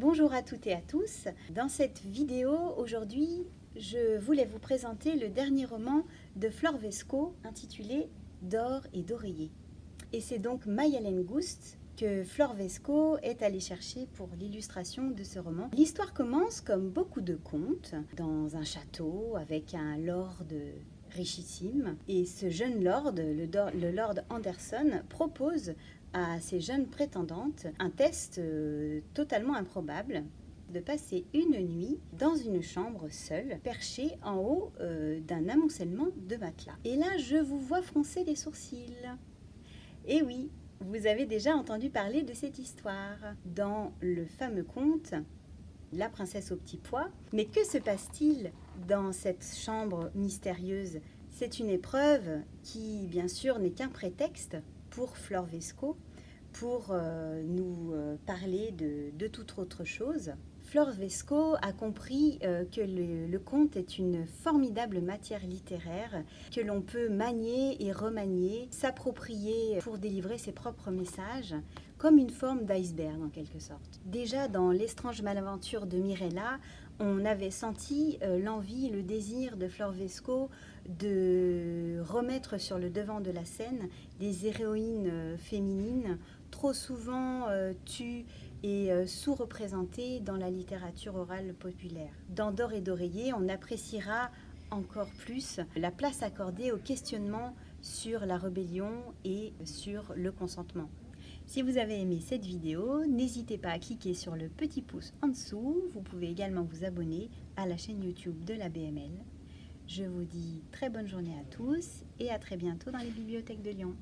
Bonjour à toutes et à tous. Dans cette vidéo, aujourd'hui, je voulais vous présenter le dernier roman de Flore Vesco intitulé D'or et d'oreiller. Et c'est donc Mayalen Goust que Flore Vesco est allée chercher pour l'illustration de ce roman. L'histoire commence comme beaucoup de contes, dans un château avec un lord richissime. Et ce jeune lord, le, lord Anderson, propose à ces jeunes prétendantes un test euh, totalement improbable de passer une nuit dans une chambre seule, perchée en haut euh, d'un amoncellement de matelas. Et là, je vous vois froncer les sourcils. Et oui, vous avez déjà entendu parler de cette histoire dans le fameux conte La princesse au petit pois. Mais que se passe-t-il dans cette chambre mystérieuse? C'est une épreuve qui, bien sûr, n'est qu'un prétexte pour Flore Vesco pour euh, nous euh, parler de, toute autre chose. Flore Vesco a compris euh, que le, le, conte est une formidable matière littéraire que l'on peut manier et remanier, s'approprier pour délivrer ses propres messages, comme une forme d'iceberg en quelque sorte. Déjà dans L'étrange malaventure de Mirella, on avait senti euh, l'envie, le désir de Flore Vesco de remettre sur le devant de la scène des héroïnes euh, féminines trop souvent euh, tues et sous-représentées dans la littérature orale populaire. Dans D'or et d'oreiller, on appréciera encore plus la place accordée au questionnement sur la rébellion et sur le consentement. Si vous avez aimé cette vidéo, n'hésitez pas à cliquer sur le petit pouce en dessous. Vous pouvez également vous abonner à la chaîne YouTube de la BML. Je vous dis très bonne journée à tous et à très bientôt dans les bibliothèques de Lyon.